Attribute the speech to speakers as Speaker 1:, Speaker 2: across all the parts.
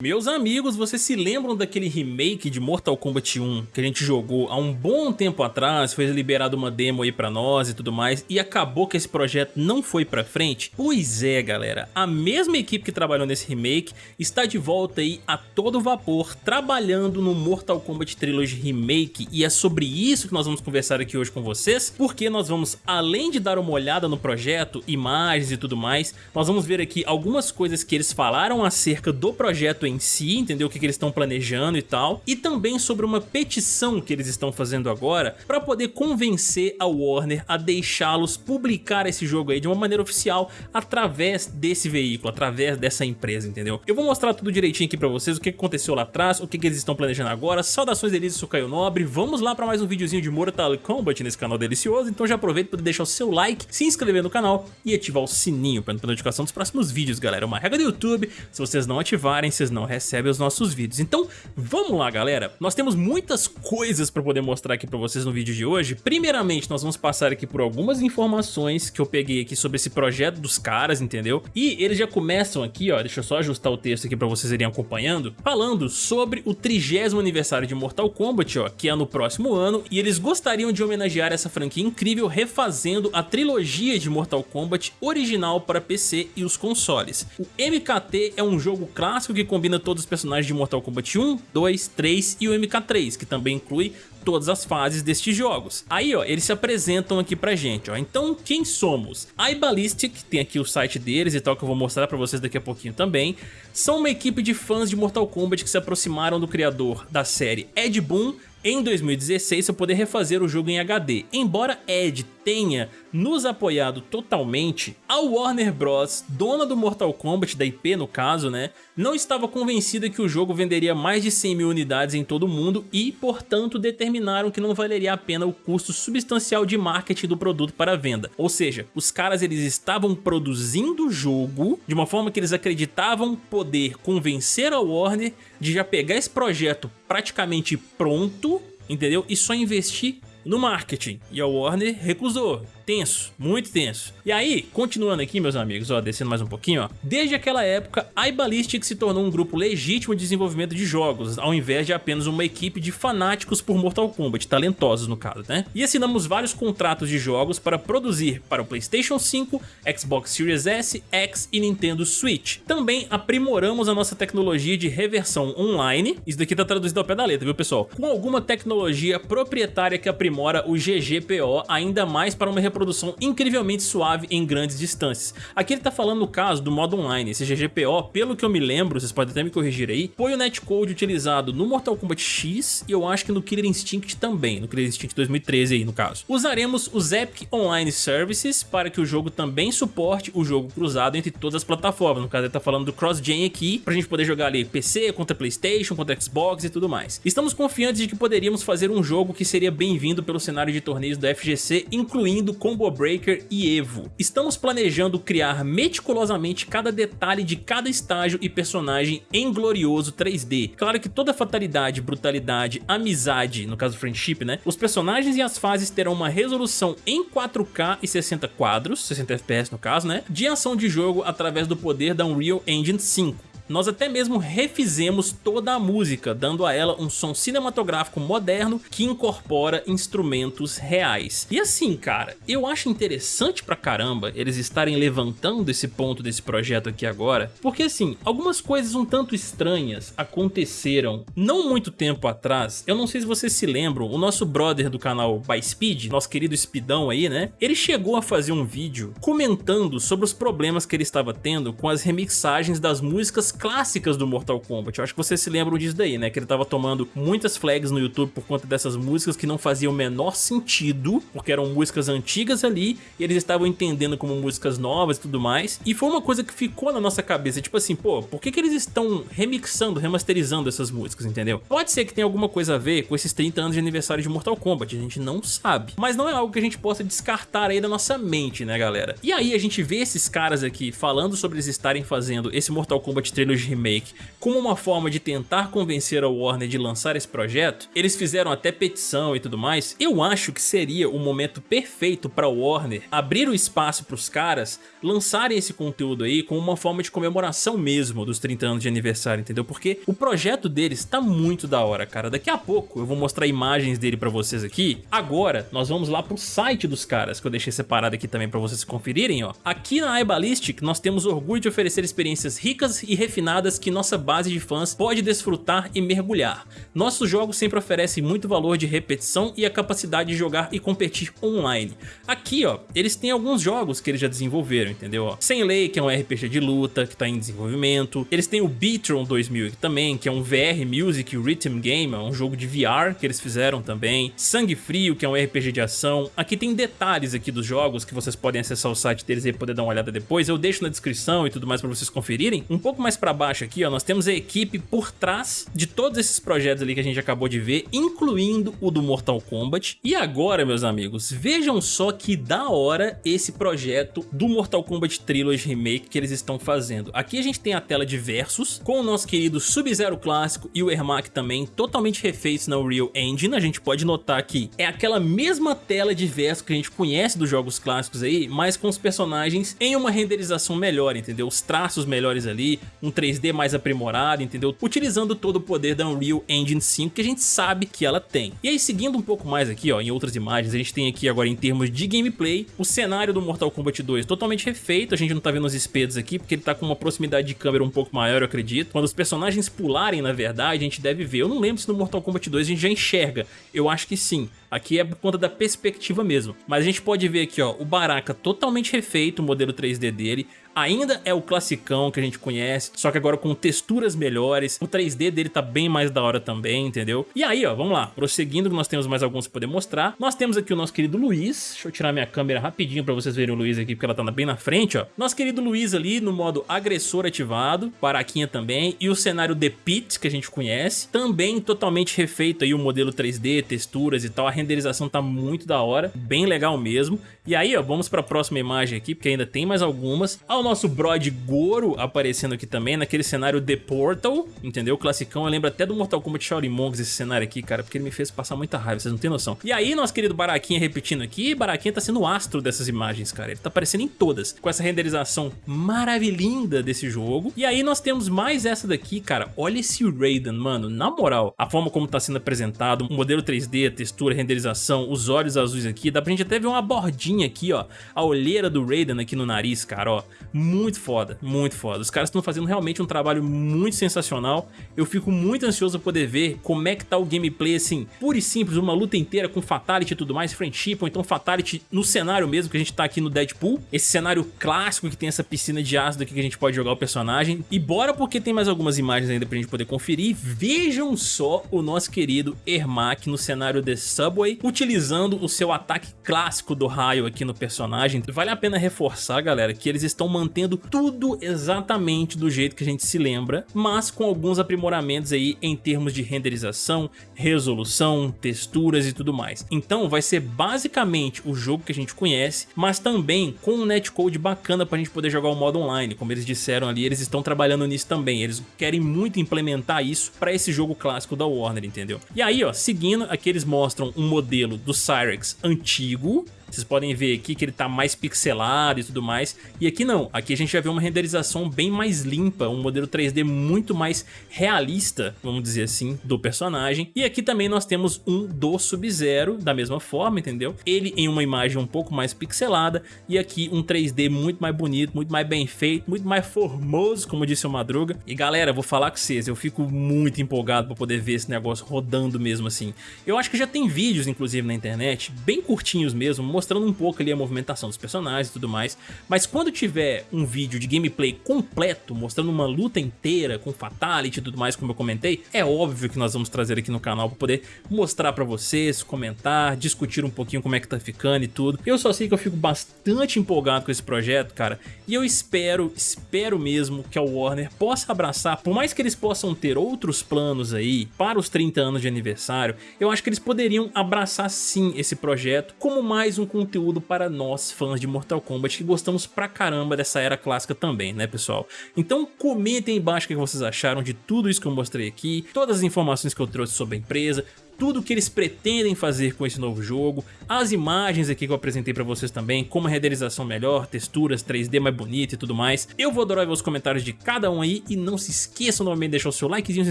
Speaker 1: Meus amigos, vocês se lembram daquele remake de Mortal Kombat 1 que a gente jogou há um bom tempo atrás, foi liberado uma demo aí pra nós e tudo mais, e acabou que esse projeto não foi pra frente? Pois é, galera, a mesma equipe que trabalhou nesse remake está de volta aí a todo vapor, trabalhando no Mortal Kombat Trilogy Remake, e é sobre isso que nós vamos conversar aqui hoje com vocês, porque nós vamos, além de dar uma olhada no projeto, imagens e tudo mais, nós vamos ver aqui algumas coisas que eles falaram acerca do projeto em si, entendeu? O que, que eles estão planejando e tal, e também sobre uma petição que eles estão fazendo agora para poder convencer a Warner a deixá-los publicar esse jogo aí de uma maneira oficial através desse veículo, através dessa empresa, entendeu? Eu vou mostrar tudo direitinho aqui pra vocês, o que aconteceu lá atrás, o que, que eles estão planejando agora, saudações delícias, eu sou Caio Nobre, vamos lá para mais um videozinho de Mortal Kombat nesse canal delicioso, então já aproveita para deixar o seu like, se inscrever no canal e ativar o sininho para notificação dos próximos vídeos, galera. É uma regra do YouTube, se vocês não ativarem, vocês não não recebe os nossos vídeos. Então vamos lá galera, nós temos muitas coisas para poder mostrar aqui para vocês no vídeo de hoje. Primeiramente nós vamos passar aqui por algumas informações que eu peguei aqui sobre esse projeto dos caras, entendeu? E eles já começam aqui, ó, deixa eu só ajustar o texto aqui para vocês irem acompanhando, falando sobre o trigésimo aniversário de Mortal Kombat, ó, que é no próximo ano, e eles gostariam de homenagear essa franquia incrível refazendo a trilogia de Mortal Kombat original para PC e os consoles. O MKT é um jogo clássico que combina combina todos os personagens de Mortal Kombat 1, 2, 3 e o MK3, que também inclui todas as fases destes jogos. Aí, ó, eles se apresentam aqui pra gente, ó. Então, quem somos? IBallistic, tem aqui o site deles e tal, que eu vou mostrar pra vocês daqui a pouquinho também, são uma equipe de fãs de Mortal Kombat que se aproximaram do criador da série Ed Boon em 2016 para poder refazer o jogo em HD. Embora Ed tenha nos apoiado totalmente, a Warner Bros, dona do Mortal Kombat, da IP no caso, né, não estava convencida que o jogo venderia mais de 100 mil unidades em todo o mundo e, portanto, determinaram que não valeria a pena o custo substancial de marketing do produto para venda. Ou seja, os caras eles estavam produzindo o jogo de uma forma que eles acreditavam poder convencer a Warner de já pegar esse projeto praticamente pronto, entendeu? E só investir no marketing. E a Warner recusou tenso, muito tenso. E aí, continuando aqui, meus amigos, ó, descendo mais um pouquinho, ó. Desde aquela época, a iBallistic se tornou um grupo legítimo de desenvolvimento de jogos, ao invés de apenas uma equipe de fanáticos por Mortal Kombat, talentosos no caso, né? E assinamos vários contratos de jogos para produzir para o Playstation 5, Xbox Series S, X e Nintendo Switch. Também aprimoramos a nossa tecnologia de reversão online, isso daqui tá traduzido ao pé da letra, viu pessoal? Com alguma tecnologia proprietária que aprimora o GGPO ainda mais para uma reprodução produção incrivelmente suave em grandes distâncias. Aqui ele tá falando no caso do modo online, esse GGPO, pelo que eu me lembro, vocês podem até me corrigir aí, foi o netcode utilizado no Mortal Kombat X e eu acho que no Killer Instinct também, no Killer Instinct 2013 aí no caso. Usaremos os Epic Online Services para que o jogo também suporte o jogo cruzado entre todas as plataformas, no caso ele tá falando do cross-gen aqui, pra gente poder jogar ali PC contra Playstation, contra Xbox e tudo mais. Estamos confiantes de que poderíamos fazer um jogo que seria bem-vindo pelo cenário de torneios do FGC, incluindo Combo Breaker e Evo. Estamos planejando criar meticulosamente cada detalhe de cada estágio e personagem em glorioso 3D. Claro que toda fatalidade, brutalidade, amizade, no caso friendship, né? Os personagens e as fases terão uma resolução em 4K e 60 quadros, 60 FPS no caso, né? De ação de jogo através do poder da Unreal Engine 5. Nós até mesmo refizemos toda a música, dando a ela um som cinematográfico moderno que incorpora instrumentos reais. E assim, cara, eu acho interessante pra caramba eles estarem levantando esse ponto desse projeto aqui agora, porque assim, algumas coisas um tanto estranhas aconteceram não muito tempo atrás, eu não sei se vocês se lembram, o nosso brother do canal By Speed, nosso querido Speedão aí, né, ele chegou a fazer um vídeo comentando sobre os problemas que ele estava tendo com as remixagens das músicas clássicas do Mortal Kombat. Eu acho que vocês se lembram disso daí, né? Que ele tava tomando muitas flags no YouTube por conta dessas músicas que não faziam o menor sentido, porque eram músicas antigas ali, e eles estavam entendendo como músicas novas e tudo mais. E foi uma coisa que ficou na nossa cabeça, tipo assim, pô, por que que eles estão remixando, remasterizando essas músicas, entendeu? Pode ser que tenha alguma coisa a ver com esses 30 anos de aniversário de Mortal Kombat, a gente não sabe. Mas não é algo que a gente possa descartar aí da nossa mente, né, galera? E aí a gente vê esses caras aqui falando sobre eles estarem fazendo esse Mortal Kombat 3 Trilogy Remake como uma forma de tentar convencer a Warner de lançar esse projeto, eles fizeram até petição e tudo mais, eu acho que seria o momento perfeito para a Warner abrir o espaço para os caras lançarem esse conteúdo aí como uma forma de comemoração mesmo dos 30 anos de aniversário, entendeu? Porque o projeto deles tá muito da hora, cara. Daqui a pouco eu vou mostrar imagens dele para vocês aqui. Agora, nós vamos lá pro site dos caras, que eu deixei separado aqui também para vocês conferirem, ó. Aqui na iBallistic, nós temos orgulho de oferecer experiências ricas e refinadas que nossa base de fãs pode desfrutar e mergulhar. Nossos jogos sempre oferecem muito valor de repetição e a capacidade de jogar e competir online. Aqui, ó, eles têm alguns jogos que eles já desenvolveram, entendeu? Sem Lei, que é um RPG de luta, que tá em desenvolvimento. Eles têm o Beatron 2000 também, que é um VR Music Rhythm Game, é um jogo de VR que eles fizeram também. Sangue Frio, que é um RPG de ação. Aqui tem detalhes aqui dos jogos que vocês podem acessar o site deles e poder dar uma olhada depois. Eu deixo na descrição e tudo mais para vocês conferirem. Um pouco mais para baixo aqui, ó, nós temos a equipe por trás de todos esses projetos ali que a gente acabou de ver, incluindo o do Mortal Kombat. E agora, meus amigos, vejam só que da hora esse projeto do Mortal Kombat Trilogy Remake que eles estão fazendo. Aqui a gente tem a tela de versus, com o nosso querido Sub-Zero clássico e o Ermac também, totalmente refeitos na Unreal Engine. A gente pode notar que é aquela mesma tela de versus que a gente conhece dos jogos clássicos aí, mas com os personagens em uma renderização melhor, entendeu? Os traços melhores ali, um 3D mais aprimorado, entendeu? Utilizando todo o poder da Unreal Engine 5 que a gente sabe que ela tem. E aí seguindo um pouco mais aqui, ó, em outras imagens, a gente tem aqui agora em termos de gameplay, o cenário do Mortal Kombat 2 totalmente refeito, a gente não tá vendo os espetos aqui porque ele tá com uma proximidade de câmera um pouco maior, eu acredito. Quando os personagens pularem, na verdade, a gente deve ver. Eu não lembro se no Mortal Kombat 2 a gente já enxerga, eu acho que sim. Aqui é por conta da perspectiva mesmo. Mas a gente pode ver aqui, ó, o Baraka totalmente refeito, o modelo 3D dele. Ainda é o classicão que a gente conhece, só que agora com texturas melhores. O 3D dele tá bem mais da hora também, entendeu? E aí, ó, vamos lá. Prosseguindo, nós temos mais alguns pra poder mostrar. Nós temos aqui o nosso querido Luiz. Deixa eu tirar minha câmera rapidinho pra vocês verem o Luiz aqui, porque ela tá bem na frente, ó. Nosso querido Luiz ali no modo agressor ativado. Baraquinha também. E o cenário The Pit, que a gente conhece. Também totalmente refeito aí o modelo 3D, texturas e tal. A renderização tá muito da hora. Bem legal mesmo. E aí, ó, vamos pra próxima imagem aqui, porque ainda tem mais algumas. Nosso Brod Goro aparecendo aqui também, naquele cenário The Portal, entendeu? Classicão, eu lembro até do Mortal Kombat Shaolin Monks esse cenário aqui, cara, porque ele me fez passar muita raiva, vocês não tem noção. E aí, nosso querido Baraquinha repetindo aqui, Baraquinha tá sendo o astro dessas imagens, cara, ele tá aparecendo em todas, com essa renderização maravilhinda desse jogo. E aí nós temos mais essa daqui, cara, olha esse Raiden, mano, na moral, a forma como tá sendo apresentado, o modelo 3D, a textura, a renderização, os olhos azuis aqui, dá pra gente até ver uma bordinha aqui, ó, a olheira do Raiden aqui no nariz, cara, ó, muito foda, muito foda. Os caras estão fazendo realmente um trabalho muito sensacional. Eu fico muito ansioso pra poder ver como é que tá o gameplay, assim, pura e simples, uma luta inteira com Fatality e tudo mais, Friendship, ou então Fatality no cenário mesmo, que a gente tá aqui no Deadpool. Esse cenário clássico que tem essa piscina de ácido aqui que a gente pode jogar o personagem. E bora porque tem mais algumas imagens ainda pra gente poder conferir. Vejam só o nosso querido Ermac no cenário The Subway, utilizando o seu ataque clássico do raio aqui no personagem. Vale a pena reforçar, galera, que eles estão mantendo tudo exatamente do jeito que a gente se lembra, mas com alguns aprimoramentos aí em termos de renderização, resolução, texturas e tudo mais. Então vai ser basicamente o jogo que a gente conhece, mas também com um netcode bacana para a gente poder jogar o modo online, como eles disseram ali, eles estão trabalhando nisso também, eles querem muito implementar isso para esse jogo clássico da Warner, entendeu? E aí, ó, seguindo, aqui eles mostram um modelo do Cyrex antigo, vocês podem ver aqui que ele tá mais pixelado e tudo mais. E aqui não, aqui a gente já vê uma renderização bem mais limpa, um modelo 3D muito mais realista, vamos dizer assim, do personagem. E aqui também nós temos um do Sub-Zero, da mesma forma, entendeu? Ele em uma imagem um pouco mais pixelada e aqui um 3D muito mais bonito, muito mais bem feito, muito mais formoso, como disse o Madruga. E galera, vou falar com vocês, eu fico muito empolgado para poder ver esse negócio rodando mesmo assim. Eu acho que já tem vídeos, inclusive, na internet, bem curtinhos mesmo, mostrando um pouco ali a movimentação dos personagens e tudo mais, mas quando tiver um vídeo de gameplay completo, mostrando uma luta inteira com fatality e tudo mais, como eu comentei, é óbvio que nós vamos trazer aqui no canal para poder mostrar para vocês, comentar, discutir um pouquinho como é que tá ficando e tudo. Eu só sei que eu fico bastante empolgado com esse projeto, cara, e eu espero, espero mesmo que a Warner possa abraçar, por mais que eles possam ter outros planos aí para os 30 anos de aniversário, eu acho que eles poderiam abraçar sim esse projeto como mais um conteúdo para nós, fãs de Mortal Kombat, que gostamos pra caramba dessa era clássica também, né pessoal? Então comentem embaixo o que vocês acharam de tudo isso que eu mostrei aqui, todas as informações que eu trouxe sobre a empresa, tudo que eles pretendem fazer com esse novo jogo, as imagens aqui que eu apresentei pra vocês também, como a renderização melhor, texturas, 3D mais bonita e tudo mais. Eu vou adorar ver os comentários de cada um aí e não se esqueçam novamente de deixar o seu likezinho, se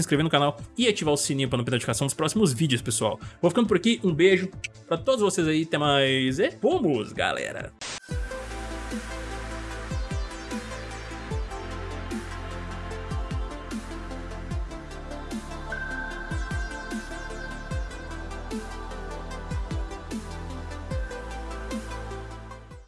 Speaker 1: inscrever no canal e ativar o sininho pra não perder a notificação dos próximos vídeos, pessoal. Vou ficando por aqui, um beijo pra todos vocês aí, até mais e vamos, galera!